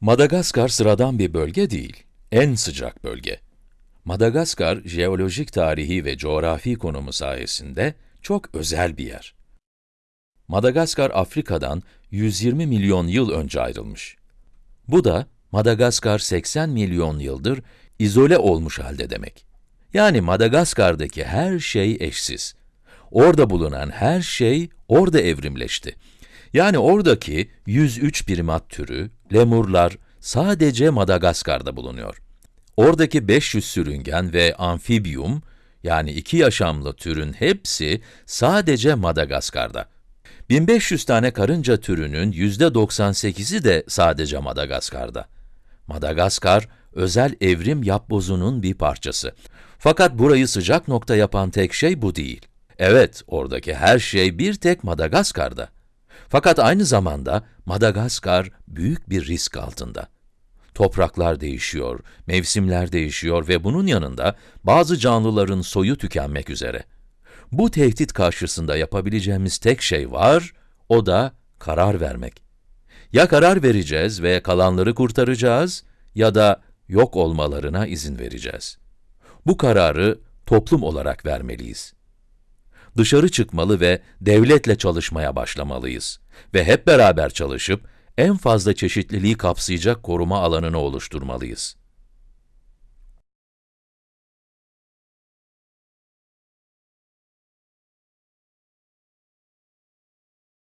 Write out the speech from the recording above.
Madagaskar sıradan bir bölge değil, en sıcak bölge. Madagaskar, jeolojik tarihi ve coğrafi konumu sayesinde çok özel bir yer. Madagaskar, Afrika'dan 120 milyon yıl önce ayrılmış. Bu da Madagaskar 80 milyon yıldır izole olmuş halde demek. Yani Madagaskar'daki her şey eşsiz. Orada bulunan her şey orada evrimleşti. Yani oradaki 103 primat türü, lemurlar sadece Madagaskar'da bulunuyor. Oradaki 500 sürüngen ve amfibiyum, yani iki yaşamlı türün hepsi sadece Madagaskar'da. 1500 tane karınca türünün yüzde 98'i de sadece Madagaskar'da. Madagaskar, özel evrim yapbozunun bir parçası. Fakat burayı sıcak nokta yapan tek şey bu değil. Evet, oradaki her şey bir tek Madagaskar'da. Fakat aynı zamanda Madagaskar büyük bir risk altında. Topraklar değişiyor, mevsimler değişiyor ve bunun yanında bazı canlıların soyu tükenmek üzere. Bu tehdit karşısında yapabileceğimiz tek şey var, o da karar vermek. Ya karar vereceğiz ve kalanları kurtaracağız ya da yok olmalarına izin vereceğiz. Bu kararı toplum olarak vermeliyiz. Dışarı çıkmalı ve devletle çalışmaya başlamalıyız. Ve hep beraber çalışıp en fazla çeşitliliği kapsayacak koruma alanını oluşturmalıyız.